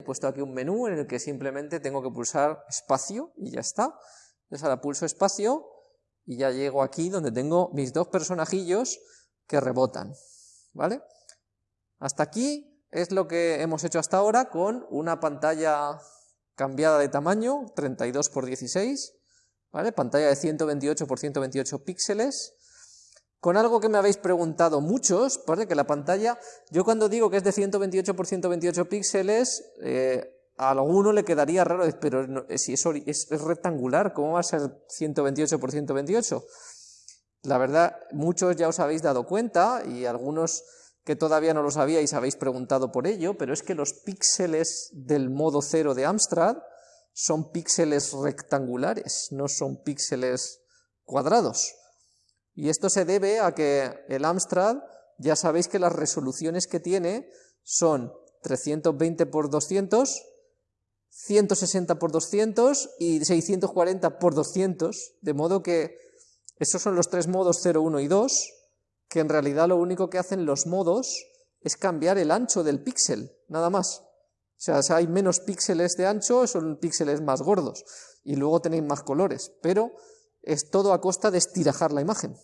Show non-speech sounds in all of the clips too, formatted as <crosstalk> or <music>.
He puesto aquí un menú en el que simplemente tengo que pulsar espacio y ya está. Entonces ahora pulso espacio y ya llego aquí donde tengo mis dos personajillos que rebotan, ¿vale? Hasta aquí es lo que hemos hecho hasta ahora con una pantalla cambiada de tamaño, 32 x 16, ¿vale? Pantalla de 128 x 128 píxeles, con algo que me habéis preguntado muchos. Que la pantalla, yo cuando digo que es de 128 x 128 píxeles, eh, a alguno le quedaría raro, pero si es, es, rectangular, ¿cómo va a ser 128 x 128? La verdad, muchos ya os habéis dado cuenta, y algunos que todavía no lo sabíais habéis preguntado por ello, pero es que los píxeles del modo cero de Amstrad son píxeles rectangulares, no son píxeles cuadrados. Y esto se debe a que el Amstrad, ya sabéis que las resoluciones que tiene son 320 x 200, 160 x 200 y 640 x 200, de modo que esos son los tres modos 0, 1 y 2, que en realidad lo único que hacen los modos es cambiar el ancho del píxel, nada más. O sea, si hay menos píxeles de ancho, son píxeles más gordos, y luego tenéis más colores, pero es todo a costa de estirajar la imagen.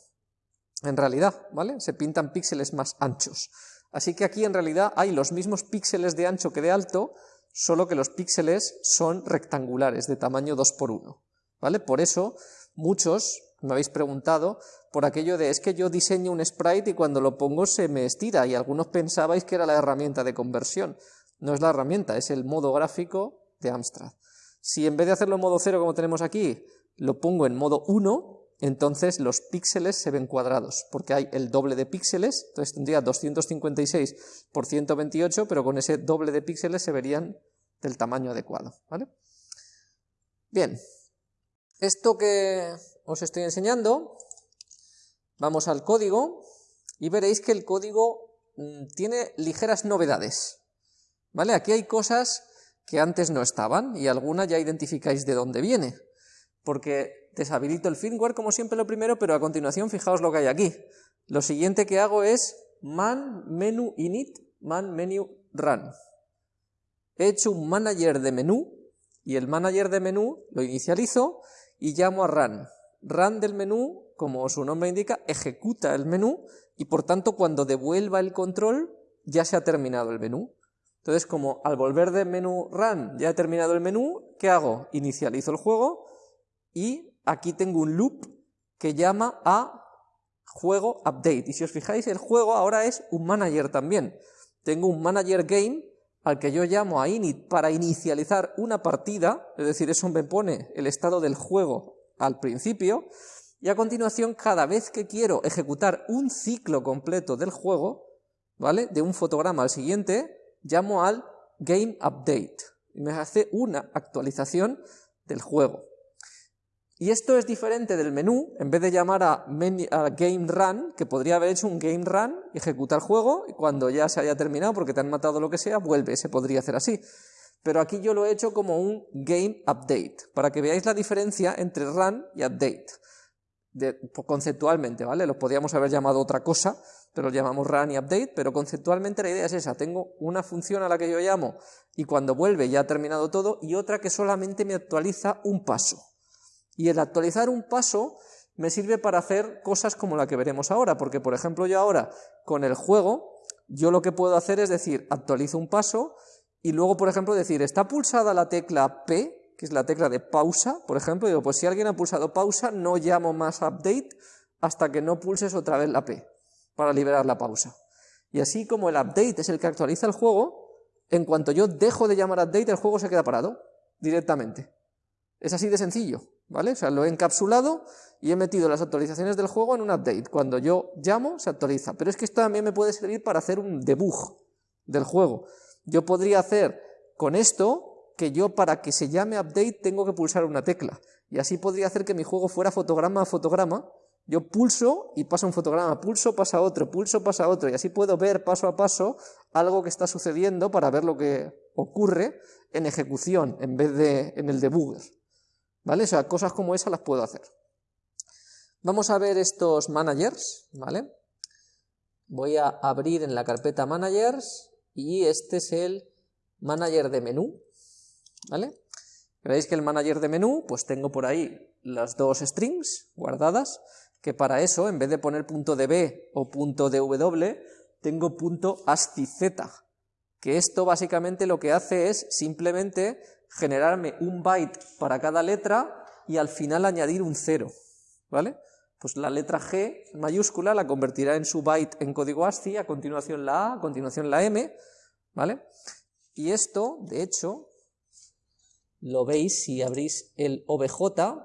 En realidad, ¿vale? Se pintan píxeles más anchos. Así que aquí en realidad hay los mismos píxeles de ancho que de alto, solo que los píxeles son rectangulares, de tamaño 2 por 1 ¿vale? Por eso, muchos me habéis preguntado por aquello de es que yo diseño un sprite y cuando lo pongo se me estira y algunos pensabais que era la herramienta de conversión. No es la herramienta, es el modo gráfico de Amstrad. Si en vez de hacerlo en modo 0 como tenemos aquí, lo pongo en modo 1, entonces los píxeles se ven cuadrados, porque hay el doble de píxeles, entonces tendría 256 por 128, pero con ese doble de píxeles se verían del tamaño adecuado. ¿vale? Bien, esto que os estoy enseñando, vamos al código y veréis que el código mm, tiene ligeras novedades. ¿Vale? Aquí hay cosas que antes no estaban y algunas ya identificáis de dónde viene, porque deshabilito el firmware como siempre lo primero, pero a continuación fijaos lo que hay aquí. Lo siguiente que hago es man menu init, man menu run. He hecho un manager de menú y el manager de menú lo inicializo y llamo a run run del menú, como su nombre indica, ejecuta el menú y por tanto cuando devuelva el control ya se ha terminado el menú. Entonces como al volver del menú run ya he terminado el menú, ¿qué hago? Inicializo el juego y aquí tengo un loop que llama a juego update. Y si os fijáis, el juego ahora es un manager también. Tengo un manager game al que yo llamo a init para inicializar una partida, es decir, eso me pone el estado del juego al principio, y a continuación cada vez que quiero ejecutar un ciclo completo del juego, ¿vale? De un fotograma al siguiente, llamo al game update, y me hace una actualización del juego. Y esto es diferente del menú, en vez de llamar a, game run, que podría haber hecho un game run, ejecutar el juego, y cuando ya se haya terminado, porque te han matado lo que sea, vuelve, se podría hacer así. Pero aquí yo lo he hecho como un game update, para que veáis la diferencia entre run y update, conceptualmente, ¿vale? Los podríamos haber llamado otra cosa, pero lo llamamos run y update, pero conceptualmente la idea es esa, tengo una función a la que yo llamo y cuando vuelve ya ha terminado todo, y otra que solamente me actualiza un paso. Y el actualizar un paso me sirve para hacer cosas como la que veremos ahora, porque por ejemplo yo ahora con el juego, yo lo que puedo hacer es decir, actualizo un paso, y luego, por ejemplo, decir, está pulsada la tecla P, que es la tecla de pausa, por ejemplo, digo, pues si alguien ha pulsado pausa, no llamo más update hasta que no pulses otra vez la P, para liberar la pausa. Y así como el update es el que actualiza el juego, en cuanto yo dejo de llamar update, el juego se queda parado, directamente. Es así de sencillo, ¿vale? O sea, lo he encapsulado y he metido las actualizaciones del juego en un update. Cuando yo llamo, se actualiza. Pero es que esto también me puede servir para hacer un debug del juego. Yo podría hacer con esto que yo para que se llame update tengo que pulsar una tecla. Y así podría hacer que mi juego fuera fotograma a fotograma. Yo pulso y pasa un fotograma, pulso, pasa otro, pulso, pasa otro. Y así puedo ver paso a paso algo que está sucediendo para ver lo que ocurre en ejecución en vez de en el debugger. ¿Vale? O sea, cosas como esas las puedo hacer. Vamos a ver estos managers, ¿vale? Voy a abrir en la carpeta managers y este es el manager de menú, ¿vale? Veréis que el manager de menú, pues tengo por ahí las dos strings guardadas, que para eso, en vez de poner .db o .dw, tengo punto que esto básicamente lo que hace es simplemente generarme un byte para cada letra y al final añadir un cero, ¿vale? Pues la letra G mayúscula la convertirá en su byte en código ASCII, a continuación la A, a continuación la M, ¿vale? Y esto, de hecho, lo veis si abrís el OBJ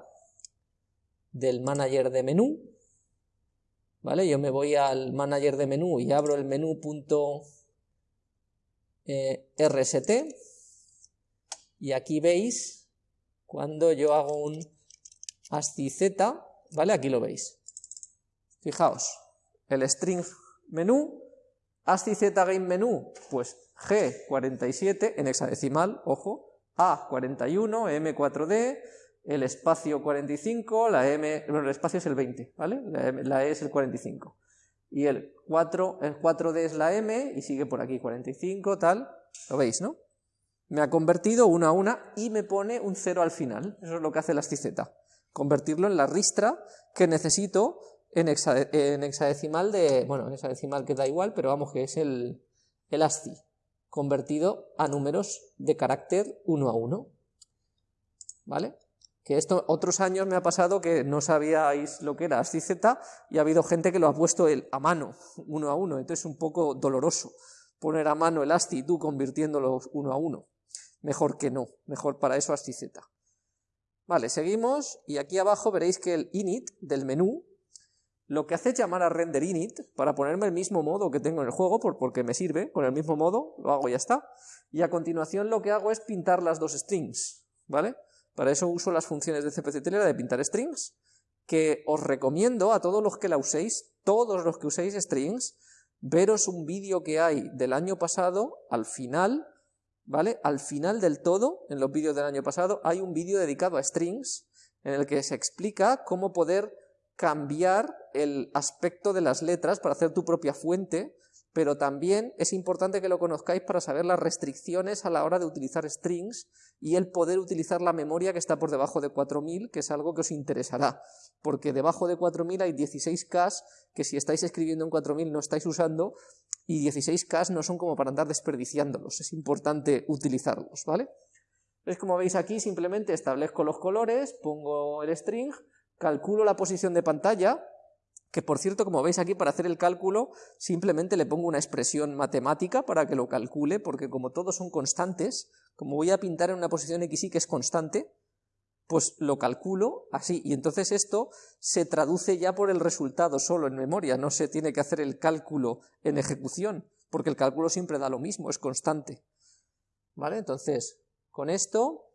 del manager de menú, ¿vale? Yo me voy al manager de menú y abro el menú.rst y aquí veis cuando yo hago un ASCII ¿vale? Aquí lo veis. Fijaos, el string menú, ASCII Z game menú, pues G47 en hexadecimal, ojo, A41, M4D, el espacio 45, la M, bueno, el espacio es el 20, ¿vale? La, E es el 45. Y el 4, el 4D es la M y sigue por aquí 45, tal, lo veis, ¿no? Me ha convertido una a una y me pone un 0 al final, eso es lo que hace el ASCII convertirlo en la ristra que necesito en, hexadecimal de, bueno, en hexadecimal que da igual, pero vamos que es el, el ASCII, convertido a números de carácter 1 a 1, ¿vale? Que esto otros años me ha pasado que no sabíais lo que era ASCII Z y ha habido gente que lo ha puesto el, a mano, uno a uno, entonces es un poco doloroso poner a mano el ASCII y tú convirtiéndolo uno a uno. Mejor que no, mejor para eso ASCII Z. Vale, seguimos y aquí abajo veréis que el init del menú lo que hace es llamar a render init para ponerme el mismo modo que tengo en el juego, porque me sirve, con el mismo modo, lo hago y ya está. Y a continuación lo que hago es pintar las dos strings, ¿vale? Para eso uso las funciones de CPC de pintar strings, que os recomiendo a todos los que la uséis, todos los que uséis strings, veros un vídeo que hay del año pasado, al final, ¿vale? Al final del todo, en los vídeos del año pasado, hay un vídeo dedicado a strings en el que se explica cómo poder cambiar el aspecto de las letras para hacer tu propia fuente, pero también es importante que lo conozcáis para saber las restricciones a la hora de utilizar strings y el poder utilizar la memoria que está por debajo de 4000, que es algo que os interesará, porque debajo de 4000 hay 16K que si estáis escribiendo en 4000 no estáis usando y 16K no son como para andar desperdiciándolos, es importante utilizarlos, ¿vale? Es como veis aquí, simplemente establezco los colores, pongo el string, calculo la posición de pantalla, que por cierto, como veis aquí, para hacer el cálculo, simplemente le pongo una expresión matemática para que lo calcule, porque como todos son constantes, como voy a pintar en una posición x y que es constante, pues lo calculo así, y entonces esto se traduce ya por el resultado solo en memoria, no se tiene que hacer el cálculo en ejecución, porque el cálculo siempre da lo mismo, es constante. ¿Vale? Entonces, con esto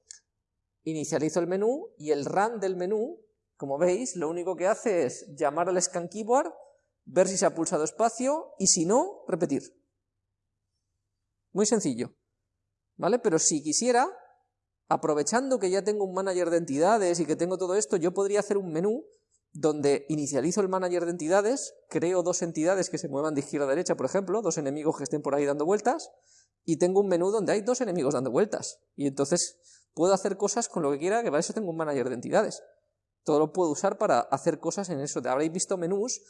inicializo el menú y el run del menú, como veis, lo único que hace es llamar al scan keyboard, ver si se ha pulsado espacio y si no, repetir. Muy sencillo. ¿Vale? Pero si quisiera, aprovechando que ya tengo un manager de entidades y que tengo todo esto, yo podría hacer un menú donde inicializo el manager de entidades, creo dos entidades que se muevan de izquierda a derecha, por ejemplo, dos enemigos que estén por ahí dando vueltas, y tengo un menú donde hay dos enemigos dando vueltas. Y entonces puedo hacer cosas con lo que quiera, que para eso tengo un manager de entidades. Todo lo puedo usar para hacer cosas en eso. Habréis visto menús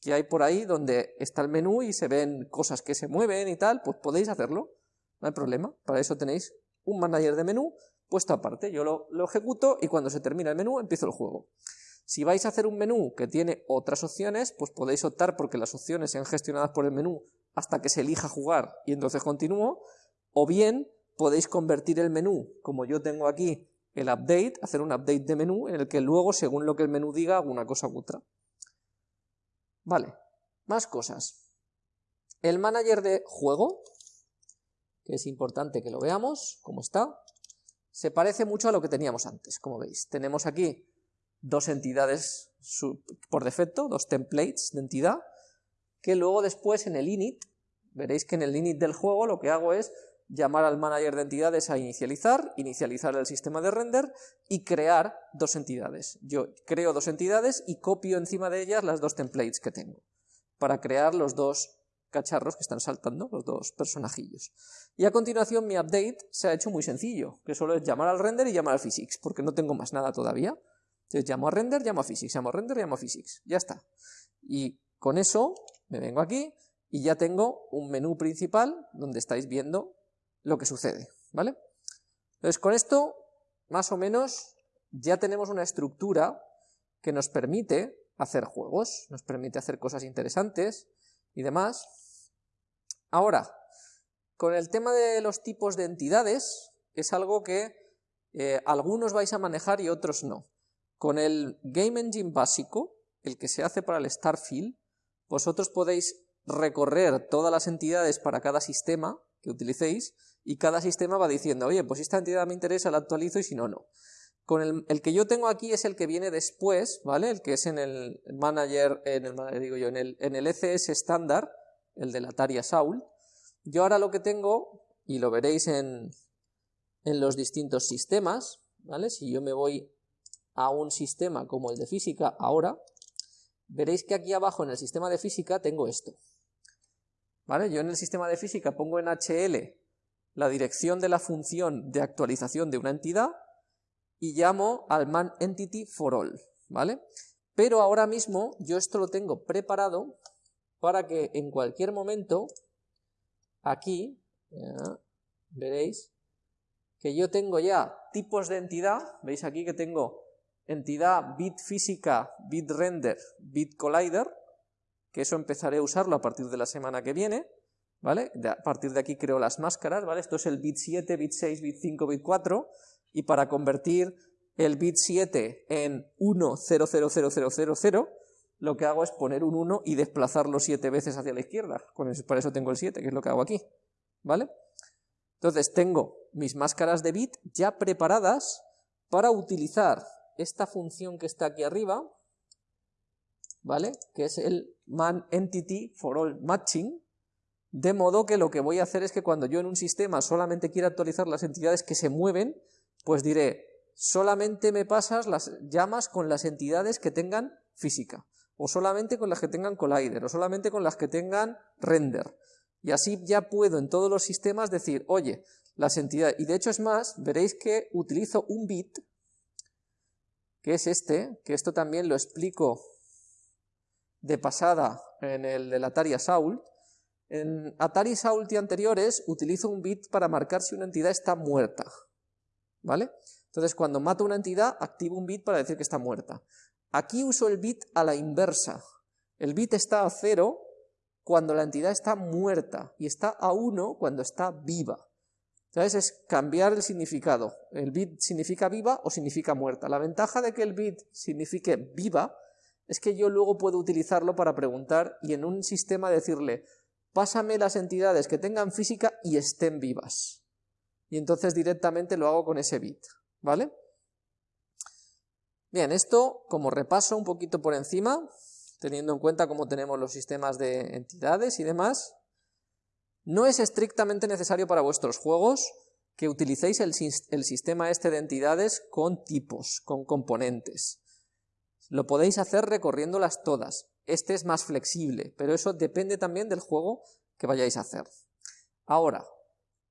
que hay por ahí donde está el menú y se ven cosas que se mueven y tal, pues podéis hacerlo, no hay problema. Para eso tenéis un manager de menú puesto aparte. Yo lo, ejecuto y cuando se termina el menú empiezo el juego. Si vais a hacer un menú que tiene otras opciones, pues podéis optar porque las opciones sean gestionadas por el menú hasta que se elija jugar y entonces continúo, o bien podéis convertir el menú, como yo tengo aquí el update, hacer un update de menú en el que luego, según lo que el menú diga, hago una cosa u otra. Vale, más cosas. El manager de juego, que es importante que lo veamos, cómo está se parece mucho a lo que teníamos antes, como veis. Tenemos aquí dos entidades por defecto, dos templates de entidad, que luego después en el init, veréis que en el init del juego lo que hago es llamar al manager de entidades a inicializar, inicializar el sistema de render y crear dos entidades. Yo creo dos entidades y copio encima de ellas las dos templates que tengo, para crear los dos cacharros que están saltando, los dos personajillos. Y a continuación mi update se ha hecho muy sencillo, que solo es llamar al render y llamar al physics, porque no tengo más nada todavía. Entonces llamo a render, llamo a physics, llamo a render, llamo a physics, ya está. Y con eso me vengo aquí y ya tengo un menú principal donde estáis viendo lo que sucede, ¿vale? Entonces con esto, más o menos, ya tenemos una estructura que nos permite hacer juegos, nos permite hacer cosas interesantes y demás. Ahora, con el tema de los tipos de entidades, es algo que eh, algunos vais a manejar y otros no. Con el Game Engine básico, el que se hace para el Starfield, vosotros podéis recorrer todas las entidades para cada sistema que utilicéis y cada sistema va diciendo, oye, pues esta entidad me interesa, la actualizo y si no, no. Con el, que yo tengo aquí es el que viene después, ¿vale? El que es en el manager, en el, digo yo, en el, en el ECS estándar, el de la Atari Saul. Yo ahora lo que tengo, y lo veréis en, en los distintos sistemas, ¿vale? Si yo me voy a un sistema como el de física ahora, veréis que aquí abajo en el sistema de física tengo esto. ¿Vale? Yo en el sistema de física pongo en HL la dirección de la función de actualización de una entidad y llamo al man entity for all, ¿vale? Pero ahora mismo yo esto lo tengo preparado para que en cualquier momento aquí, veréis, que yo tengo ya tipos de entidad, veis aquí que tengo entidad bit física, bit render, bit collider, que eso empezaré a usarlo a partir de la semana que viene, ¿vale? a partir de aquí creo las máscaras, ¿vale? Esto es el bit 7, bit 6, bit 5, bit 4, y para convertir el bit 7 en 1, 0, 0, 0, 0, 0, 0, lo que hago es poner un 1 y desplazarlo 7 veces hacia la izquierda, por eso tengo el 7, que es lo que hago aquí, ¿vale? Entonces tengo mis máscaras de bit ya preparadas para utilizar esta función que está aquí arriba, ¿vale? Que es el man entity for all matching, de modo que lo que voy a hacer es que cuando yo en un sistema solamente quiera actualizar las entidades que se mueven, pues diré, solamente me pasas las llamas con las entidades que tengan física, o solamente con las que tengan collider, o solamente con las que tengan render. Y así ya puedo en todos los sistemas decir, oye, las entidades, y de hecho es más, veréis que utilizo un bit, que es este, que esto también lo explico de pasada en el del Atari Saul. En Atari Sault y anteriores utilizo un bit para marcar si una entidad está muerta, ¿vale? Entonces cuando mato una entidad activo un bit para decir que está muerta. Aquí uso el bit a la inversa. El bit está a cero cuando la entidad está muerta y está a 1 cuando está viva. Entonces es cambiar el significado. El bit significa viva o significa muerta. La ventaja de que el bit signifique viva es que yo luego puedo utilizarlo para preguntar y en un sistema decirle, pásame las entidades que tengan física y estén vivas. Y entonces directamente lo hago con ese bit, ¿vale? Bien, esto como repaso un poquito por encima, teniendo en cuenta cómo tenemos los sistemas de entidades y demás, no es estrictamente necesario para vuestros juegos que utilicéis el, sistema este de entidades con tipos, con componentes. Lo podéis hacer recorriéndolas todas. Este es más flexible, pero eso depende también del juego que vayáis a hacer. Ahora,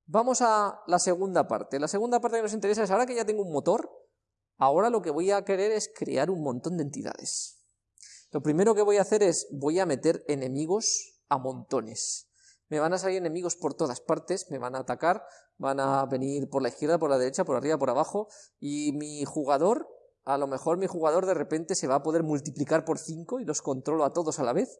vamos a la segunda parte. La segunda parte que nos interesa es, ahora que ya tengo un motor, ahora lo que voy a querer es crear un montón de entidades. Lo primero que voy a hacer es, voy a meter enemigos a montones me van a salir enemigos por todas partes, me van a atacar, van a venir por la izquierda, por la derecha, por arriba, por abajo, y mi jugador, a lo mejor mi jugador de repente se va a poder multiplicar por 5 y los controlo a todos a la vez,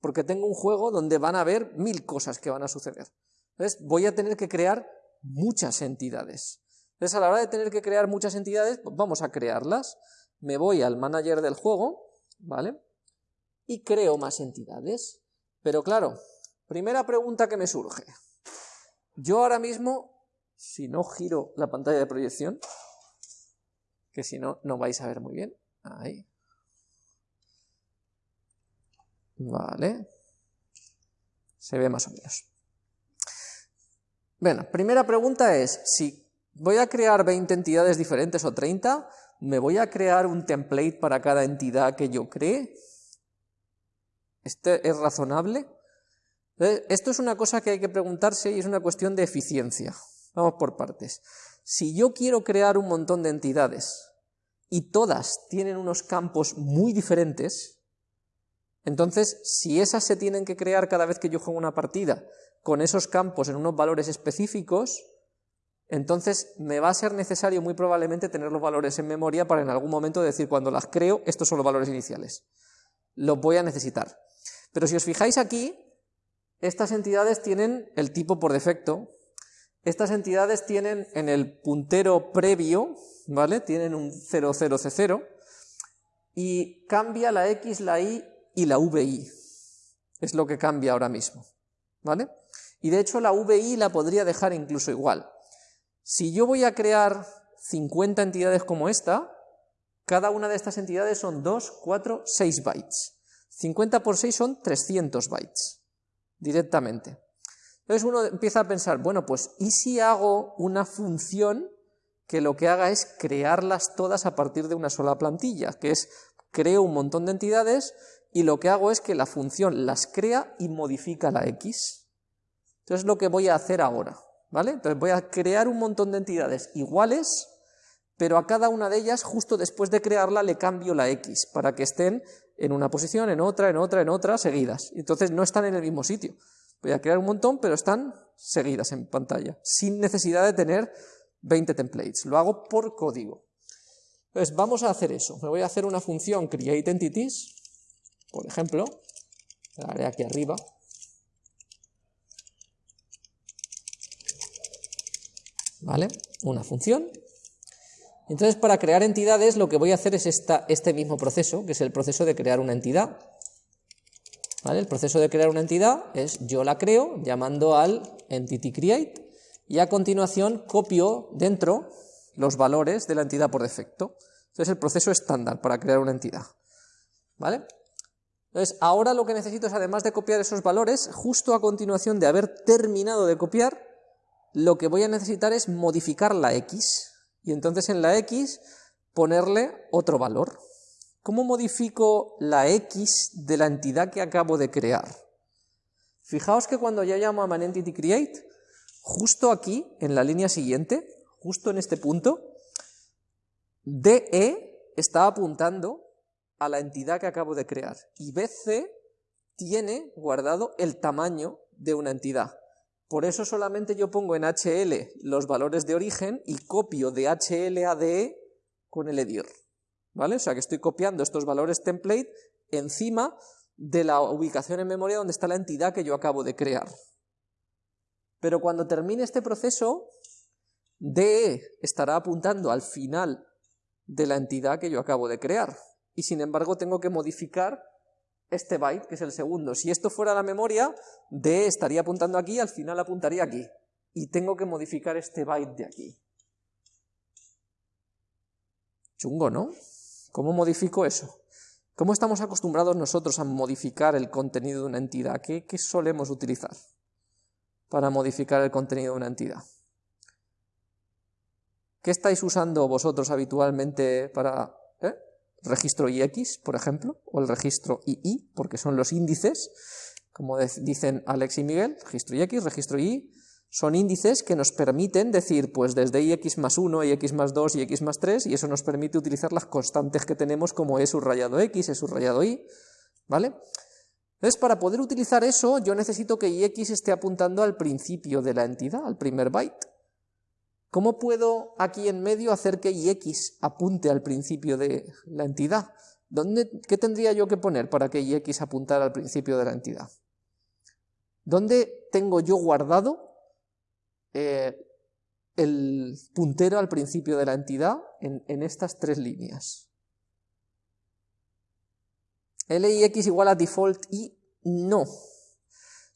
porque tengo un juego donde van a haber mil cosas que van a suceder. Entonces voy a tener que crear muchas entidades. Entonces a la hora de tener que crear muchas entidades, pues vamos a crearlas. Me voy al manager del juego, ¿vale? Y creo más entidades. Pero claro, Primera pregunta que me surge. Yo ahora mismo, si no giro la pantalla de proyección, que si no, no vais a ver muy bien. Ahí. Vale. Se ve más o menos. Bueno, primera pregunta es, si voy a crear 20 entidades diferentes o 30, ¿me voy a crear un template para cada entidad que yo cree? ¿Este es razonable? esto es una cosa que hay que preguntarse y es una cuestión de eficiencia. Vamos por partes. Si yo quiero crear un montón de entidades y todas tienen unos campos muy diferentes, entonces si esas se tienen que crear cada vez que yo juego una partida con esos campos en unos valores específicos, entonces me va a ser necesario muy probablemente tener los valores en memoria para en algún momento decir cuando las creo, estos son los valores iniciales. Los voy a necesitar. Pero si os fijáis aquí, estas entidades tienen el tipo por defecto, estas entidades tienen en el puntero previo, ¿vale? Tienen un 00C0 y cambia la X, la Y y la VI. Es lo que cambia ahora mismo, ¿vale? Y de hecho la VI la podría dejar incluso igual. Si yo voy a crear 50 entidades como esta, cada una de estas entidades son 2, 4, 6 bytes. 50 por 6 son 300 bytes, directamente. Entonces uno empieza a pensar, bueno, pues ¿y si hago una función que lo que haga es crearlas todas a partir de una sola plantilla? Que es, creo un montón de entidades y lo que hago es que la función las crea y modifica la X. Entonces es lo que voy a hacer ahora, ¿vale? Entonces voy a crear un montón de entidades iguales, pero a cada una de ellas, justo después de crearla, le cambio la X, para que estén en una posición, en otra, en otra, en otra, seguidas. Entonces no están en el mismo sitio. Voy a crear un montón, pero están seguidas en pantalla, sin necesidad de tener 20 templates. Lo hago por código. Entonces vamos a hacer eso. Me voy a hacer una función createEntities, por ejemplo, la haré aquí arriba. ¿Vale? Una función. Entonces, para crear entidades, lo que voy a hacer es esta, este mismo proceso, que es el proceso de crear una entidad. El proceso de crear una entidad es yo la creo llamando al entity create y a continuación copio dentro los valores de la entidad por defecto. Entonces es el proceso estándar para crear una entidad. ¿Vale? Entonces ahora lo que necesito es además de copiar esos valores, justo a continuación de haber terminado de copiar, lo que voy a necesitar es modificar la x y entonces en la x ponerle otro valor. ¿Cómo modifico la X de la entidad que acabo de crear? Fijaos que cuando ya llamo a ManEntityCreate, justo aquí, en la línea siguiente, justo en este punto, DE está apuntando a la entidad que acabo de crear y BC tiene guardado el tamaño de una entidad. Por eso solamente yo pongo en HL los valores de origen y copio de HL a DE con el edir. ¿vale? O sea que estoy copiando estos valores template encima de la ubicación en memoria donde está la entidad que yo acabo de crear. Pero cuando termine este proceso, DE estará apuntando al final de la entidad que yo acabo de crear. Y sin embargo tengo que modificar este byte, que es el segundo. Si esto fuera la memoria, DE estaría apuntando aquí, al final apuntaría aquí. Y tengo que modificar este byte de aquí. Chungo, ¿no? ¿Cómo modifico eso? ¿Cómo estamos acostumbrados nosotros a modificar el contenido de una entidad? ¿Qué, solemos utilizar para modificar el contenido de una entidad? ¿Qué estáis usando vosotros habitualmente para. Registro IX, por ejemplo, o el registro II, porque son los índices, como dicen Alex y Miguel, registro IX, registro II, son índices que nos permiten decir, pues desde ix más 1, ix más 2 y x más 3, y eso nos permite utilizar las constantes que tenemos como e subrayado x, e subrayado y, ¿vale? Entonces, para poder utilizar eso, yo necesito que ix esté apuntando al principio de la entidad, al primer byte. ¿Cómo puedo aquí en medio hacer que ix apunte al principio de la entidad? ¿Dónde, ¿Qué tendría yo que poner para que ix apuntara al principio de la entidad? ¿Dónde tengo yo guardado eh, el puntero al principio de la entidad en, estas tres líneas. LIX igual a default y no.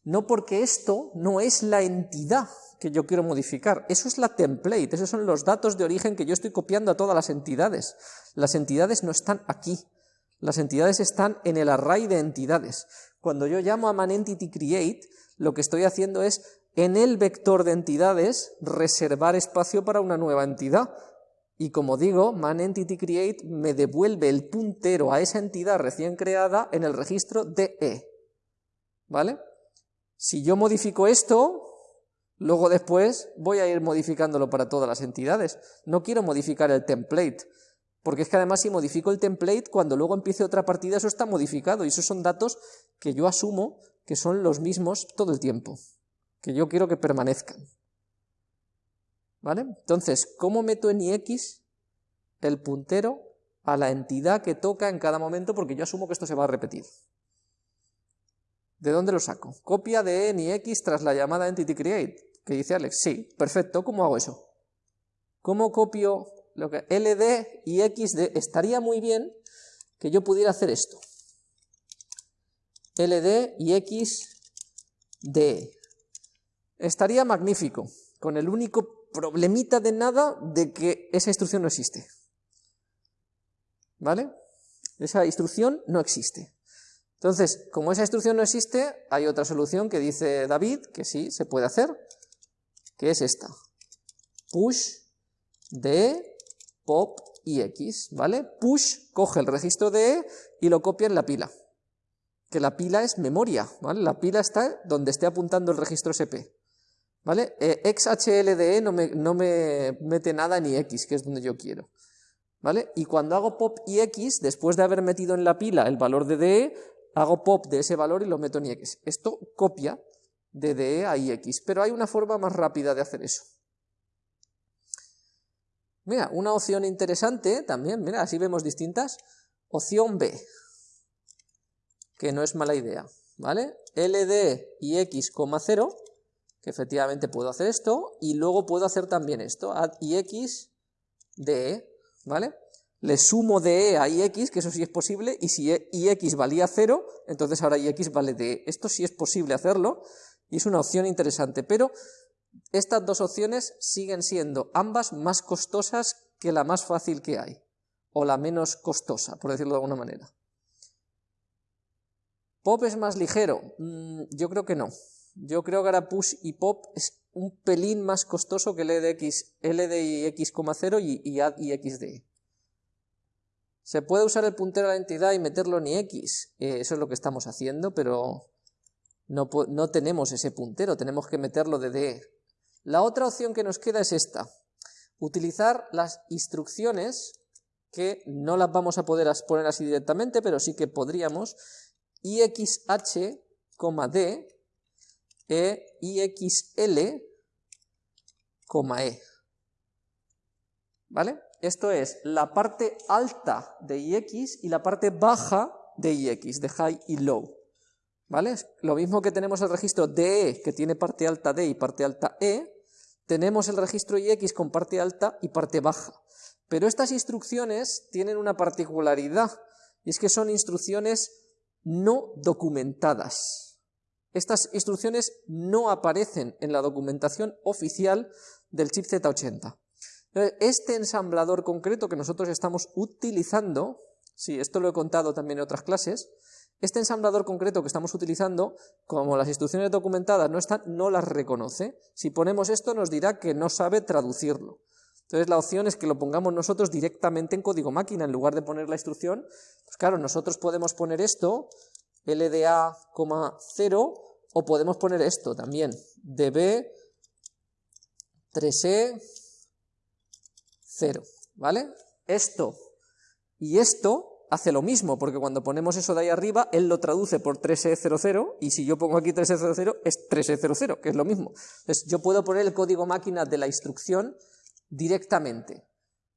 No porque esto no es la entidad que yo quiero modificar, eso es la template, esos son los datos de origen que yo estoy copiando a todas las entidades. Las entidades no están aquí, las entidades están en el array de entidades. Cuando yo llamo a manEntityCreate, lo que estoy haciendo es en el vector de entidades reservar espacio para una nueva entidad. Y como digo, manEntityCreate me devuelve el puntero a esa entidad recién creada en el registro DE. ¿Vale? Si yo modifico esto, luego después voy a ir modificándolo para todas las entidades. No quiero modificar el template, porque es que además si modifico el template, cuando luego empiece otra partida eso está modificado, y esos son datos que yo asumo que son los mismos todo el tiempo, que yo quiero que permanezcan. ¿Vale? Entonces, ¿cómo meto en ix el puntero a la entidad que toca en cada momento? Porque yo asumo que esto se va a repetir. ¿De dónde lo saco? Copia de en ix tras la llamada entity create, que dice Alex. Sí, perfecto, ¿cómo hago eso? ¿Cómo copio lo que ld y xd? Estaría muy bien que yo pudiera hacer esto. ld y xd. Estaría magnífico, con el único problemita de nada de que esa instrucción no existe. ¿Vale? Esa instrucción no existe. Entonces, como esa instrucción no existe, hay otra solución que dice David, que sí, se puede hacer, que es esta. Push de pop y x, ¿vale? Push coge el registro de e y lo copia en la pila. Que la pila es memoria, ¿vale? La pila está donde esté apuntando el registro SP. ¿Vale? Eh, XHLDE no me, no me mete nada en IX, que es donde yo quiero. ¿Vale? Y cuando hago pop IX, después de haber metido en la pila el valor de DE, hago pop de ese valor y lo meto en ix. Esto copia de DE a ix, pero hay una forma más rápida de hacer eso. Mira, una opción interesante también, mira, así vemos distintas. Opción B, que no es mala idea, ¿vale? LD y x, 0, que efectivamente puedo hacer esto, y luego puedo hacer también esto, add ix de, ¿vale? Le sumo de e a ix, que eso sí es posible, y si ix valía 0, entonces ahora ix vale de e. Esto sí es posible hacerlo, y es una opción interesante, pero estas dos opciones siguen siendo ambas más costosas que la más fácil que hay, o la menos costosa, por decirlo de alguna manera. ¿Pop es más ligero? Mm, yo creo que no. Yo creo que ahora push y pop es un pelín más costoso que LDX, LDX, y, y y xd. Se puede usar el puntero a la entidad y meterlo en x, eh, eso es lo que estamos haciendo, pero no, no tenemos ese puntero, tenemos que meterlo de d. La otra opción que nos queda es esta, utilizar las instrucciones, que no las vamos a poder poner así directamente, pero sí que podríamos, ixh, d, e ixl, e. ¿Vale? Esto es la parte alta de IX y la parte baja de IX, de high y low. ¿Vale? Lo mismo que tenemos el registro DE, que tiene parte alta D y parte alta E, tenemos el registro IX con parte alta y parte baja. Pero estas instrucciones tienen una particularidad, y es que son instrucciones no documentadas. Estas instrucciones no aparecen en la documentación oficial del chip Z80. Este ensamblador concreto que nosotros estamos utilizando, sí, esto lo he contado también en otras clases, este ensamblador concreto que estamos utilizando, como las instrucciones documentadas no están, no las reconoce. Si ponemos esto nos dirá que no sabe traducirlo. Entonces la opción es que lo pongamos nosotros directamente en código máquina, en lugar de poner la instrucción. Pues claro, nosotros podemos poner esto, LDA, 0, o podemos poner esto también, DB 3E 0, ¿vale? Esto y esto hace lo mismo, porque cuando ponemos eso de ahí arriba, él lo traduce por 3E00, y si yo pongo aquí 3E00, es 3E00, que es lo mismo. Entonces, yo puedo poner el código máquina de la instrucción directamente,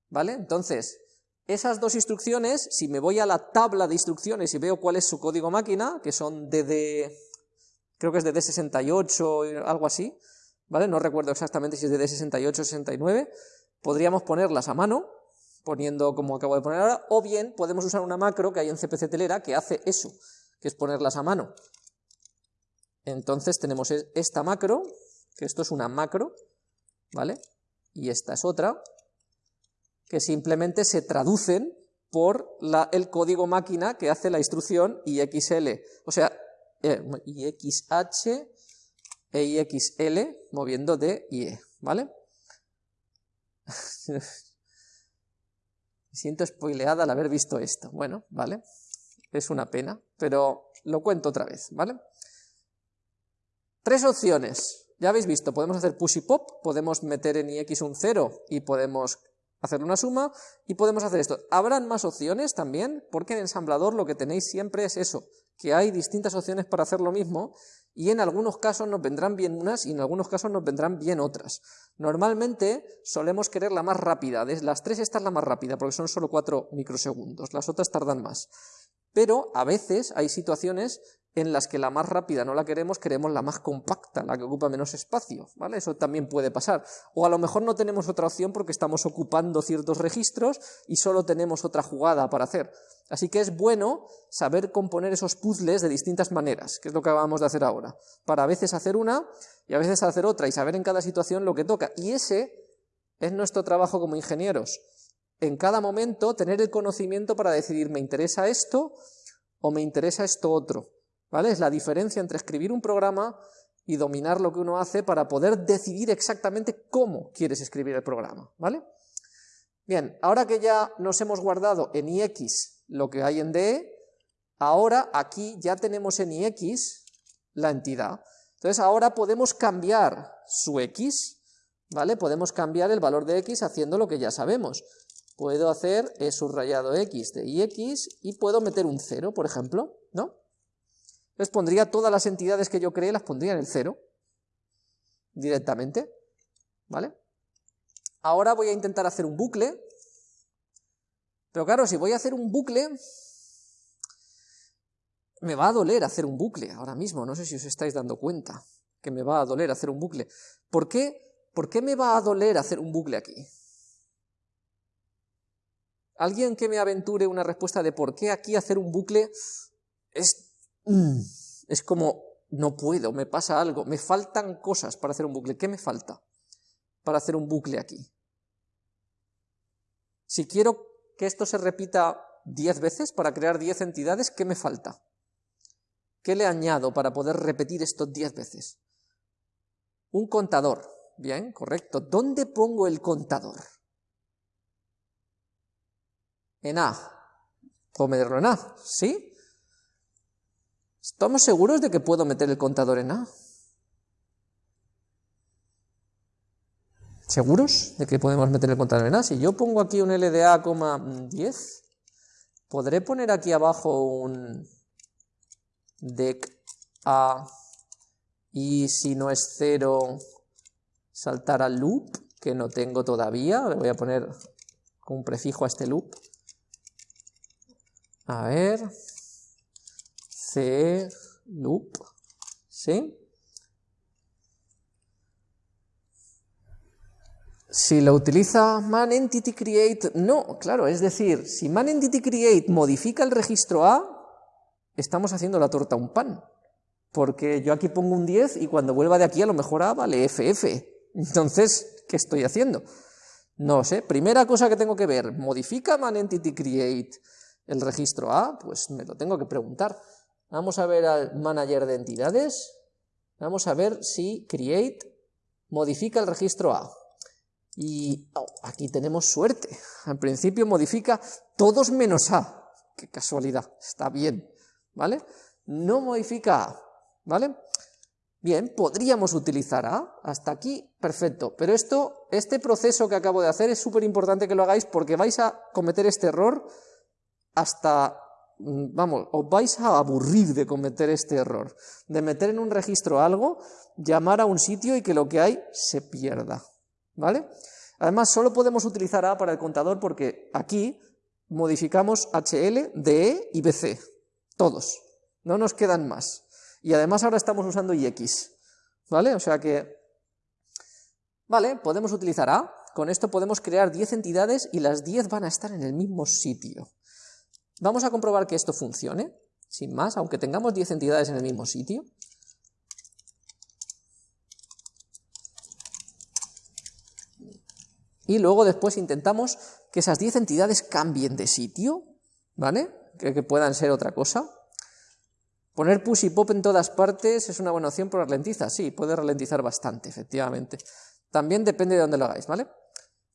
¿vale? Entonces, esas dos instrucciones, si me voy a la tabla de instrucciones y veo cuál es su código máquina, que son DD, creo que es de D68, algo así, ¿vale? No recuerdo exactamente si es de D68 o 69, Podríamos ponerlas a mano, poniendo como acabo de poner ahora, o bien podemos usar una macro que hay en CPC Telera que hace eso, que es ponerlas a mano. Entonces tenemos e-, esta macro, que esto es una macro, ¿vale? Y esta es otra, que simplemente se traducen por el código máquina que hace la instrucción IXL, o sea, eh, IXH e IXL moviendo D y E, ¿vale? <laughs> Me siento spoileada al haber visto esto. Bueno, vale, es una pena, pero lo cuento otra vez, ¿vale? Tres opciones. Ya habéis visto, podemos hacer push y pop, podemos meter en ix un 0 y podemos hacer una suma, y podemos hacer esto. ¿Habrán más opciones también? Porque en ensamblador lo que tenéis siempre es eso, que hay distintas opciones para hacer lo mismo, y en algunos casos nos vendrán bien unas y en algunos casos nos vendrán bien otras. Normalmente solemos querer la más rápida, de las tres esta es la más rápida, porque son solo 4 microsegundos, las otras tardan más. Pero a veces hay situaciones en las que la más rápida no la queremos, queremos la más compacta, la que ocupa menos espacio, ¿vale? Eso también puede pasar. O a lo mejor no tenemos otra opción porque estamos ocupando ciertos registros y solo tenemos otra jugada para hacer. Así que es bueno saber componer esos puzzles de distintas maneras, que es lo que acabamos de hacer ahora, para a veces hacer una y a veces hacer otra y saber en cada situación lo que toca. Y ese es nuestro trabajo como ingenieros. En cada momento tener el conocimiento para decidir me interesa esto o me interesa esto otro ¿vale? Es la diferencia entre escribir un programa y dominar lo que uno hace para poder decidir exactamente cómo quieres escribir el programa, ¿vale? Bien, ahora que ya nos hemos guardado en ix lo que hay en DE, ahora aquí ya tenemos en ix la entidad. Entonces ahora podemos cambiar su x, ¿vale? Podemos cambiar el valor de x haciendo lo que ya sabemos. Puedo hacer subrayado x de ix y puedo meter un 0, por ejemplo, ¿no? Entonces pondría todas las entidades que yo creé, las pondría en el cero, directamente, ¿vale? Ahora voy a intentar hacer un bucle, pero claro, si voy a hacer un bucle, me va a doler hacer un bucle ahora mismo, no sé si os estáis dando cuenta que me va a doler hacer un bucle. ¿Por qué, ¿Por qué me va a doler hacer un bucle aquí? ¿Alguien que me aventure una respuesta de por qué aquí hacer un bucle es. Es como, no puedo, me pasa algo, me faltan cosas para hacer un bucle. ¿Qué me falta para hacer un bucle aquí? Si quiero que esto se repita 10 veces para crear 10 entidades, ¿qué me falta? ¿Qué le añado para poder repetir esto 10 veces? Un contador. Bien, correcto. ¿Dónde pongo el contador? En A. ¿Puedo meterlo en A? ¿Sí? ¿Estamos seguros de que puedo meter el contador en A? ¿Seguros de que podemos meter el contador en A? Si yo pongo aquí un LDA, 10, ¿podré poner aquí abajo un dec A y si no es 0 saltar al loop, que no tengo todavía, le voy a poner un prefijo a este loop. A ver, loop, ¿sí? Si lo utiliza manEntityCreate, no, claro, es decir, si manEntityCreate modifica el registro A, estamos haciendo la torta un pan, porque yo aquí pongo un 10 y cuando vuelva de aquí a lo mejor A vale FF, entonces, ¿qué estoy haciendo? No sé, primera cosa que tengo que ver, ¿modifica manEntityCreate el registro A? Pues me lo tengo que preguntar. Vamos a ver al manager de entidades. Vamos a ver si create modifica el registro A. Y oh, aquí tenemos suerte. Al principio modifica todos menos A. Qué casualidad, está bien, ¿vale? No modifica A, ¿vale? Bien, podríamos utilizar A, hasta aquí, perfecto. Pero esto, este proceso que acabo de hacer es súper importante que lo hagáis porque vais a cometer este error hasta vamos, os vais a aburrir de cometer este error, de meter en un registro algo, llamar a un sitio y que lo que hay se pierda, ¿vale? Además, solo podemos utilizar A para el contador porque aquí modificamos HL, DE y BC, todos, no nos quedan más. Y además ahora estamos usando IX, ¿vale? O sea que, vale, podemos utilizar A, con esto podemos crear 10 entidades y las 10 van a estar en el mismo sitio. Vamos a comprobar que esto funcione, sin más, aunque tengamos 10 entidades en el mismo sitio. Y luego después intentamos que esas 10 entidades cambien de sitio, ¿vale? Que, que puedan ser otra cosa. Poner push y pop en todas partes es una buena opción, pero ralentiza, sí, puede ralentizar bastante, efectivamente. También depende de dónde lo hagáis, ¿vale?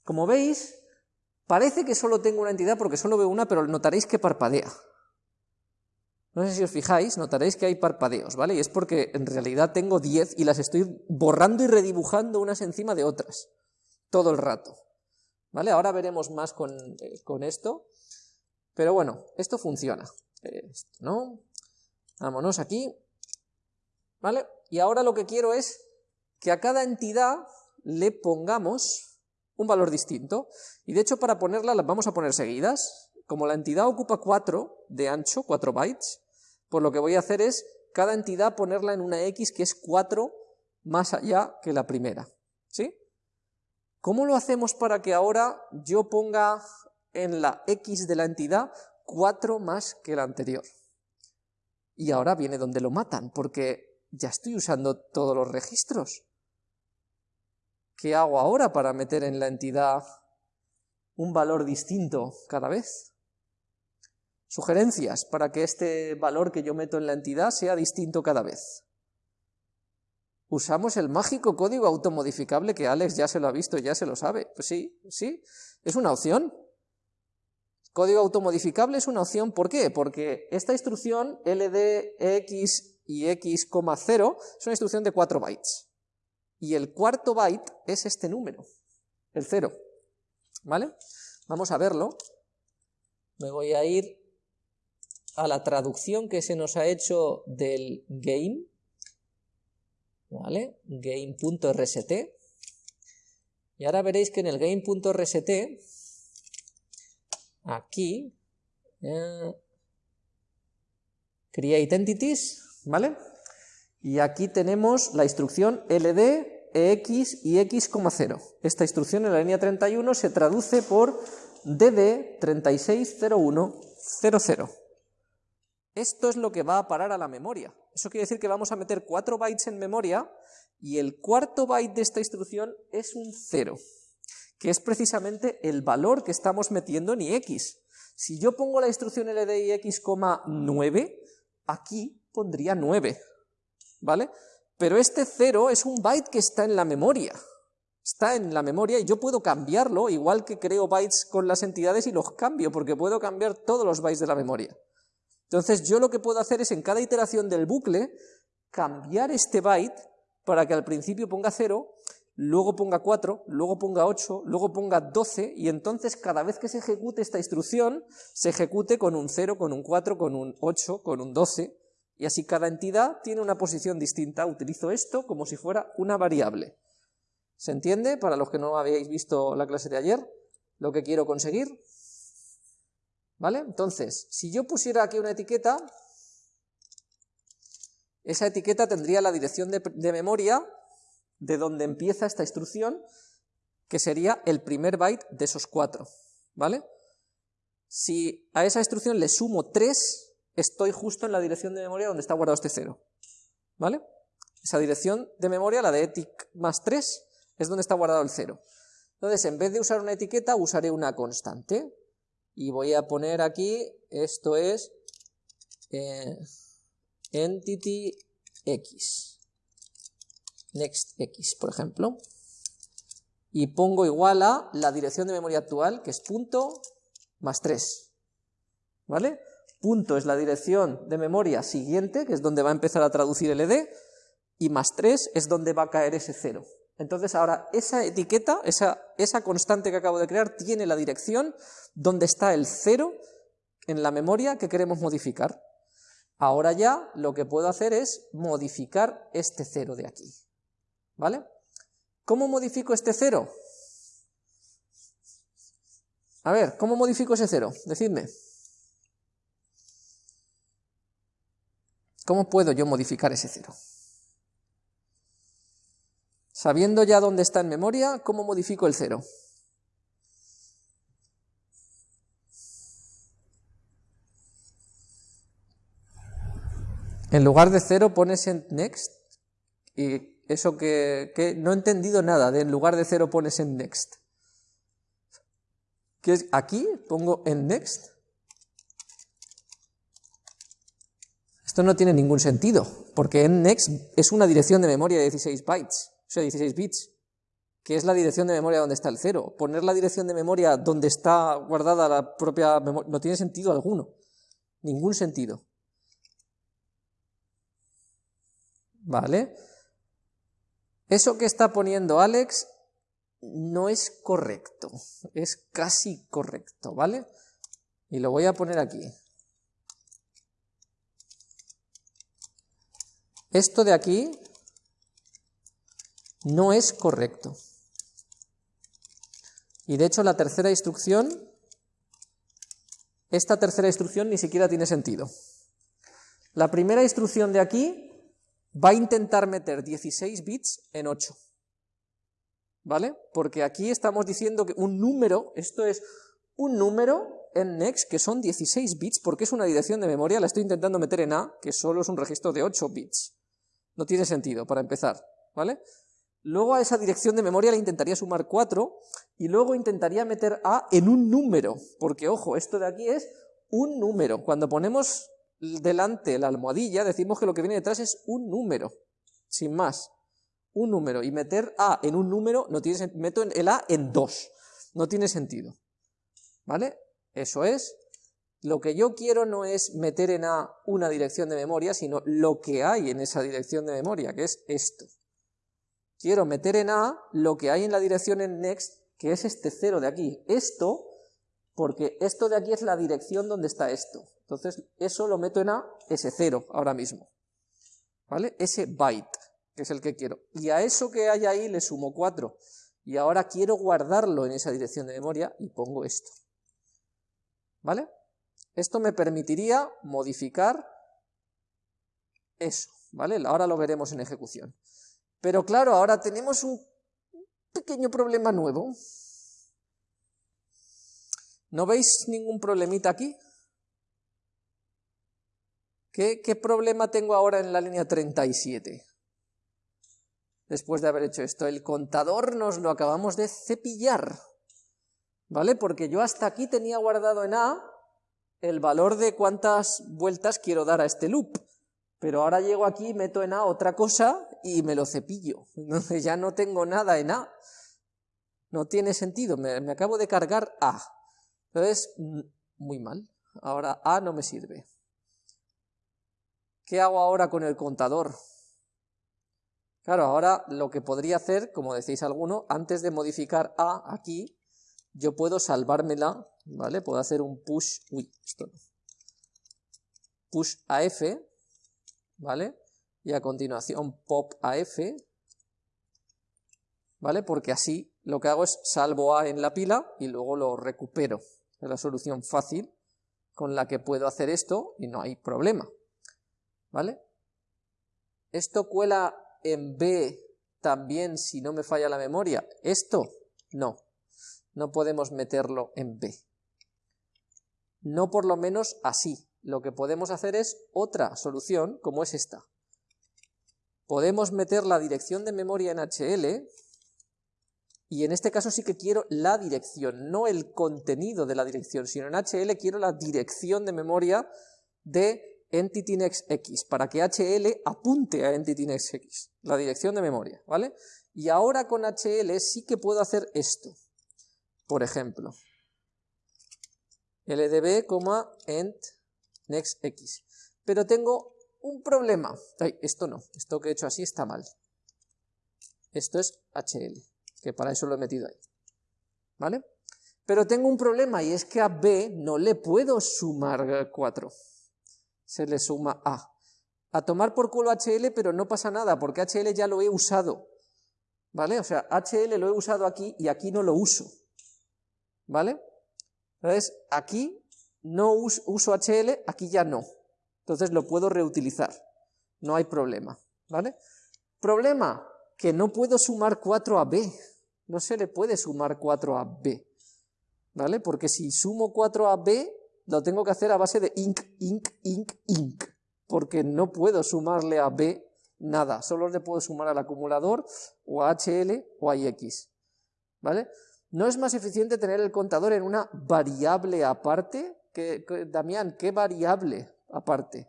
Como veis, Parece que solo tengo una entidad porque solo veo una, pero notaréis que parpadea. No sé si os fijáis, notaréis que hay parpadeos, ¿vale? Y es porque en realidad tengo 10 y las estoy borrando y redibujando unas encima de otras, todo el rato. ¿Vale? Ahora veremos más con, eh, con esto, pero bueno, esto funciona. Esto, ¿no? Vámonos aquí, ¿vale? Y ahora lo que quiero es que a cada entidad le pongamos un valor distinto. Y de hecho para ponerla las vamos a poner seguidas. Como la entidad ocupa 4 de ancho, 4 bytes, pues lo que voy a hacer es cada entidad ponerla en una X que es 4 más allá que la primera. ¿Sí? ¿Cómo lo hacemos para que ahora yo ponga en la X de la entidad 4 más que la anterior? Y ahora viene donde lo matan, porque ya estoy usando todos los registros. ¿Qué hago ahora para meter en la entidad un valor distinto cada vez? Sugerencias para que este valor que yo meto en la entidad sea distinto cada vez. Usamos el mágico código automodificable que Alex ya se lo ha visto, ya se lo sabe. Pues sí, sí, es una opción. Código automodificable es una opción, ¿por qué? Porque esta instrucción ldx y x,0 es una instrucción de 4 bytes y el cuarto byte es este número, el 0. ¿Vale? Vamos a verlo. Me voy a ir a la traducción que se nos ha hecho del game, ¿vale? game.rst. Y ahora veréis que en el game.rst, aquí, eh, create entities, ¿vale? Y aquí tenemos la instrucción ld, ex y x,0. Esta instrucción en la línea 31 se traduce por dd 360100. Esto es lo que va a parar a la memoria. Eso quiere decir que vamos a meter 4 bytes en memoria y el cuarto byte de esta instrucción es un 0, que es precisamente el valor que estamos metiendo en ix. Si yo pongo la instrucción ld y x,9, aquí pondría 9. ¿Vale? Pero este 0 es un byte que está en la memoria, está en la memoria y yo puedo cambiarlo, igual que creo bytes con las entidades y los cambio, porque puedo cambiar todos los bytes de la memoria. Entonces yo lo que puedo hacer es en cada iteración del bucle, cambiar este byte para que al principio ponga 0, luego ponga 4, luego ponga 8, luego ponga 12, y entonces cada vez que se ejecute esta instrucción, se ejecute con un 0, con un 4, con un 8, con un 12, y así cada entidad tiene una posición distinta. Utilizo esto como si fuera una variable. ¿Se entiende? Para los que no habéis visto la clase de ayer, lo que quiero conseguir. ¿Vale? Entonces, si yo pusiera aquí una etiqueta, esa etiqueta tendría la dirección de, memoria de donde empieza esta instrucción, que sería el primer byte de esos cuatro. ¿Vale? Si a esa instrucción le sumo 3, estoy justo en la dirección de memoria donde está guardado este 0. ¿Vale? Esa dirección de memoria, la de etic más 3, es donde está guardado el 0. Entonces, en vez de usar una etiqueta, usaré una constante. Y voy a poner aquí, esto es eh, entity x, next x, por ejemplo. Y pongo igual a la dirección de memoria actual, que es punto más 3. ¿Vale? Punto es la dirección de memoria siguiente, que es donde va a empezar a traducir el ed, y más 3 es donde va a caer ese 0. Entonces ahora esa etiqueta, esa, esa constante que acabo de crear, tiene la dirección donde está el 0 en la memoria que queremos modificar. Ahora ya lo que puedo hacer es modificar este 0 de aquí. ¿Vale? ¿Cómo modifico este 0? A ver, ¿cómo modifico ese 0? Decidme. ¿Cómo puedo yo modificar ese cero? Sabiendo ya dónde está en memoria, ¿cómo modifico el cero? En lugar de cero pones en next, y eso que, que no he entendido nada de en lugar de cero pones en next. Que es aquí pongo en next Esto no tiene ningún sentido, porque nnext es una dirección de memoria de 16 bytes, o sea, 16 bits, que es la dirección de memoria donde está el cero. Poner la dirección de memoria donde está guardada la propia memoria no tiene sentido alguno. Ningún sentido. ¿Vale? Eso que está poniendo Alex no es correcto. Es casi correcto, ¿vale? Y lo voy a poner aquí. Esto de aquí no es correcto. Y de hecho la tercera instrucción, esta tercera instrucción ni siquiera tiene sentido. La primera instrucción de aquí va a intentar meter 16 bits en 8. ¿Vale? Porque aquí estamos diciendo que un número, esto es un número en next que son 16 bits, porque es una dirección de memoria, la estoy intentando meter en A, que solo es un registro de 8 bits. No tiene sentido, para empezar, ¿vale? Luego a esa dirección de memoria le intentaría sumar 4 y luego intentaría meter A en un número, porque ojo, esto de aquí es un número. Cuando ponemos delante la almohadilla decimos que lo que viene detrás es un número, sin más. Un número. Y meter A en un número, no tiene meto el A en 2. No tiene sentido. ¿Vale? Eso es. Lo que yo quiero no es meter en A una dirección de memoria, sino lo que hay en esa dirección de memoria, que es esto quiero meter en A lo que hay en la dirección en next, que es este cero de aquí. Esto, porque esto de aquí es la dirección donde está esto. Entonces, eso lo meto en A, ese cero, ahora mismo. ¿Vale? Ese byte, que es el que quiero. Y a eso que hay ahí le sumo 4. Y ahora quiero guardarlo en esa dirección de memoria y pongo esto. ¿Vale? Esto me permitiría modificar eso, ¿vale? Ahora lo veremos en ejecución. Pero claro, ahora tenemos un pequeño problema nuevo. ¿No veis ningún problemita aquí? ¿Qué, ¿Qué, problema tengo ahora en la línea 37? Después de haber hecho esto, el contador nos lo acabamos de cepillar, ¿vale? Porque yo hasta aquí tenía guardado en A el valor de cuántas vueltas quiero dar a este loop. Pero ahora llego aquí, meto en A otra cosa y me lo cepillo. <laughs> Entonces ya no tengo nada en A. No tiene sentido, me, acabo de cargar A. Entonces, muy mal. Ahora A no me sirve. ¿Qué hago ahora con el contador? Claro, ahora lo que podría hacer, como decís alguno, antes de modificar A aquí, yo puedo salvármela, ¿vale? Puedo hacer un push, uy, esto no. Push a F, ¿vale? Y a continuación pop a F, ¿vale? Porque así lo que hago es salvo A en la pila y luego lo recupero. Es la solución fácil con la que puedo hacer esto y no hay problema, ¿vale? ¿Esto cuela en B también si no me falla la memoria? Esto, no, no podemos meterlo en B. No por lo menos así, lo que podemos hacer es otra solución, como es esta. Podemos meter la dirección de memoria en HL, y en este caso sí que quiero la dirección, no el contenido de la dirección, sino en HL quiero la dirección de memoria de EntityNext X, para que HL apunte a EntityNext X, la dirección de memoria, ¿vale? Y ahora con HL sí que puedo hacer esto. Por ejemplo, ldb, ent next x. Pero tengo un problema. esto no, esto que he hecho así está mal. Esto es HL, que para eso lo he metido ahí. ¿Vale? Pero tengo un problema y es que a B no le puedo sumar 4. Se le suma A. A tomar por culo HL, pero no pasa nada, porque HL ya lo he usado. ¿Vale? O sea, HL lo he usado aquí y aquí no lo uso. ¿Vale? Entonces, aquí no uso HL, aquí ya no. Entonces lo puedo reutilizar, no hay problema, ¿vale? Problema, que no puedo sumar 4 a B, no se le puede sumar 4 a B, ¿vale? Porque si sumo 4 a B, lo tengo que hacer a base de inc, inc, inc, inc, porque no puedo sumarle a B nada, solo le puedo sumar al acumulador o a HL o a IX, ¿vale? ¿No es más eficiente tener el contador en una variable aparte? Damián, ¿qué variable aparte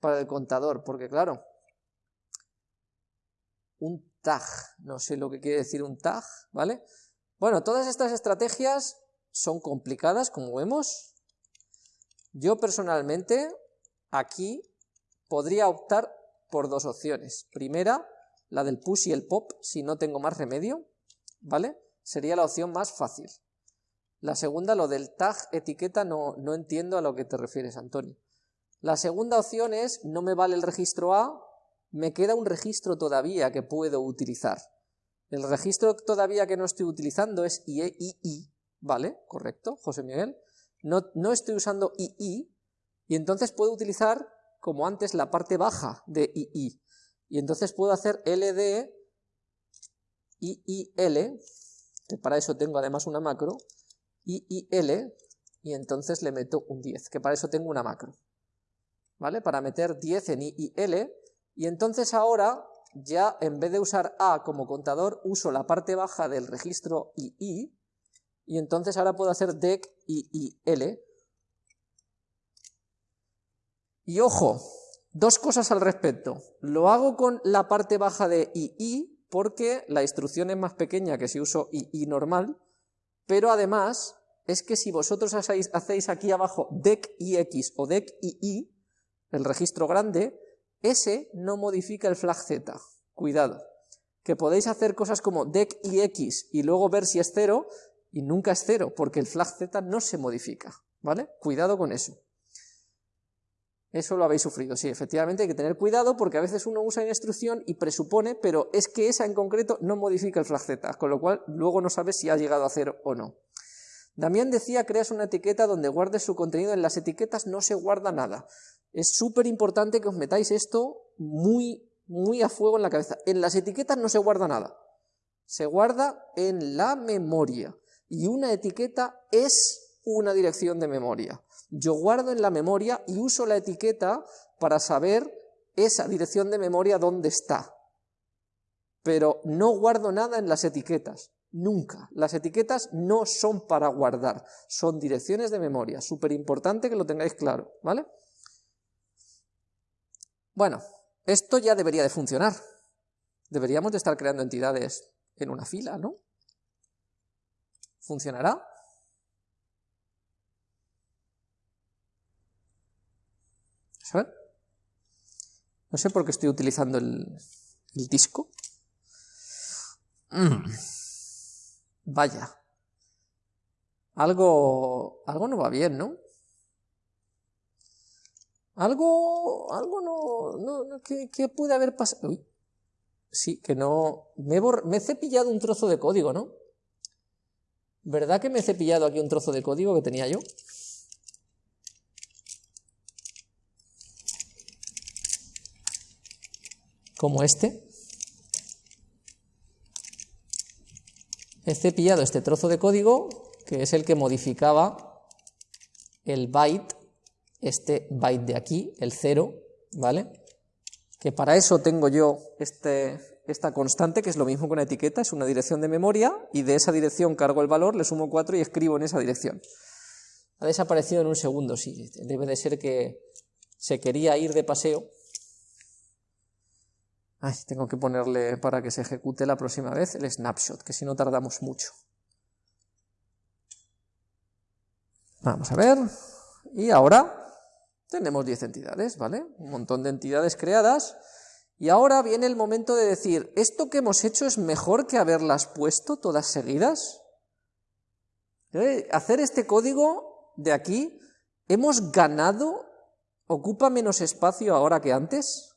para el contador? Porque claro, un tag, no sé lo que quiere decir un tag, ¿vale? Bueno, todas estas estrategias son complicadas, como vemos. Yo personalmente, aquí, podría optar por dos opciones. Primera, la del push y el pop, si no tengo más remedio, ¿vale? Sería la opción más fácil. La segunda, lo del tag etiqueta, no, no entiendo a lo que te refieres, Antonio. La segunda opción es, no me vale el registro A, me queda un registro todavía que puedo utilizar. El registro todavía que no estoy utilizando es IEII, ¿vale? Correcto, José Miguel. No, no estoy usando II, y entonces puedo utilizar, como antes, la parte baja de II. Y entonces puedo hacer LD IIL, que para eso tengo además una macro, IIL, y entonces le meto un 10, que para eso tengo una macro. ¿Vale? Para meter 10 en IIL, y entonces ahora ya en vez de usar A como contador, uso la parte baja del registro II, y entonces ahora puedo hacer dec IIL, y ojo, dos cosas al respecto. Lo hago con la parte baja de II porque la instrucción es más pequeña que si uso II normal, pero además es que si vosotros hacéis, hacéis aquí abajo dec IX o dec II, el registro grande, ese no modifica el flag Z. Cuidado, que podéis hacer cosas como dec IX y luego ver si es cero, y nunca es cero, porque el flag Z no se modifica, ¿vale? Cuidado con eso. Eso lo habéis sufrido, sí, efectivamente hay que tener cuidado porque a veces uno usa una instrucción y presupone, pero es que esa en concreto no modifica el flag z, con lo cual luego no sabes si ha llegado a cero o no. Damián decía, creas una etiqueta donde guardes su contenido, en las etiquetas no se guarda nada. Es súper importante que os metáis esto muy, muy a fuego en la cabeza. En las etiquetas no se guarda nada, se guarda en la memoria, y una etiqueta es una dirección de memoria. Yo guardo en la memoria y uso la etiqueta para saber esa dirección de memoria dónde está. Pero no guardo nada en las etiquetas, nunca. Las etiquetas no son para guardar, son direcciones de memoria. Súper importante que lo tengáis claro, ¿vale? Bueno, esto ya debería de funcionar. Deberíamos de estar creando entidades en una fila, ¿no? ¿Funcionará? No sé por qué estoy utilizando el, disco. Mm. Vaya. Algo, algo no va bien, ¿no? Algo, algo no, ¿qué, puede haber pasado? sí, que no, me, me he cepillado un trozo de código, ¿no? ¿Verdad que me he cepillado aquí un trozo de código que tenía yo? Como este, he cepillado este trozo de código, que es el que modificaba el byte, este byte de aquí, el 0, ¿vale? Que para eso tengo yo este, esta constante, que es lo mismo que una etiqueta, es una dirección de memoria, y de esa dirección cargo el valor, le sumo 4 y escribo en esa dirección. Ha desaparecido en un segundo, sí, debe de ser que se quería ir de paseo, Ay, tengo que ponerle para que se ejecute la próxima vez el snapshot, que si no tardamos mucho. Vamos a ver. Y ahora tenemos 10 entidades, ¿vale? Un montón de entidades creadas. Y ahora viene el momento de decir, ¿esto que hemos hecho es mejor que haberlas puesto todas seguidas? ¿Eh? Hacer este código de aquí, ¿hemos ganado? ¿Ocupa menos espacio ahora que antes?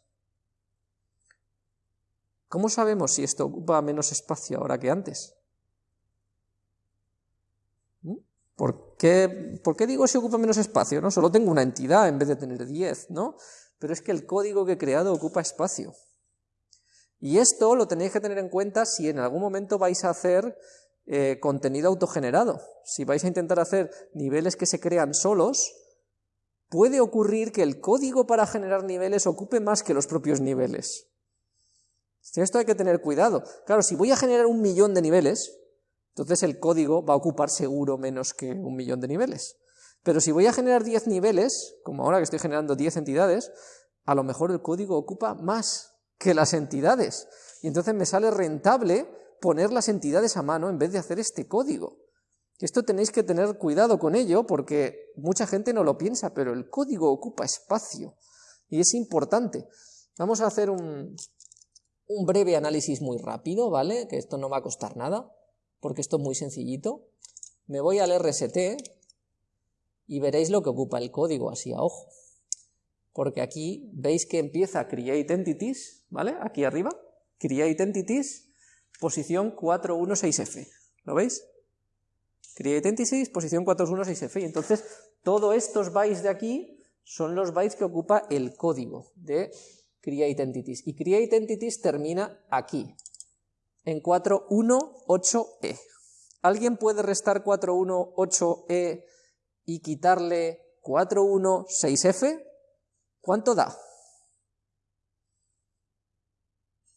¿Cómo sabemos si esto ocupa menos espacio ahora que antes? ¿Mm? ¿Por qué, ¿Por qué, digo si ocupa menos espacio? ¿no? Solo tengo una entidad en vez de tener 10, ¿no? Pero es que el código que he creado ocupa espacio. Y esto lo tenéis que tener en cuenta si en algún momento vais a hacer eh, contenido autogenerado. Si vais a intentar hacer niveles que se crean solos, puede ocurrir que el código para generar niveles ocupe más que los propios niveles. Esto hay que tener cuidado. Claro, si voy a generar un millón de niveles, entonces el código va a ocupar seguro menos que un millón de niveles. Pero si voy a generar 10 niveles, como ahora que estoy generando 10 entidades, a lo mejor el código ocupa más que las entidades. Y entonces me sale rentable poner las entidades a mano en vez de hacer este código. Esto tenéis que tener cuidado con ello porque mucha gente no lo piensa, pero el código ocupa espacio y es importante. Vamos a hacer un, un breve análisis muy rápido, ¿vale? Que esto no va a costar nada, porque esto es muy sencillito. Me voy al RST y veréis lo que ocupa el código así a ojo. Porque aquí veis que empieza create entities, ¿vale? Aquí arriba, create entities, posición 416F, ¿lo veis? Create entities, posición 416F, y entonces todos estos bytes de aquí son los bytes que ocupa el código de create entities, y create entities termina aquí, en 418E. ¿Alguien puede restar 418E y quitarle 416F? ¿Cuánto da?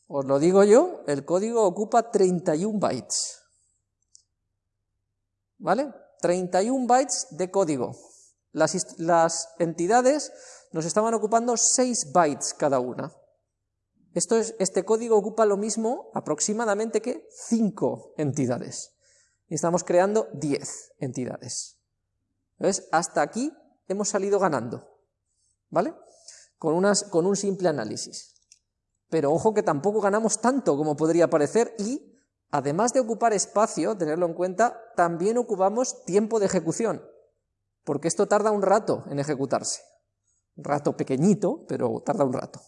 Os lo digo yo, el código ocupa 31 bytes. ¿Vale? 31 bytes de código. Las, las entidades nos estaban ocupando 6 bytes cada una. Esto es, este código ocupa lo mismo aproximadamente que 5 entidades. Y estamos creando 10 entidades. ¿Ves? Hasta aquí hemos salido ganando. ¿Vale? Con, unas, con un simple análisis. Pero ojo que tampoco ganamos tanto como podría parecer y, además de ocupar espacio, tenerlo en cuenta, también ocupamos tiempo de ejecución, porque esto tarda un rato en ejecutarse. Rato pequeñito, pero tarda un rato.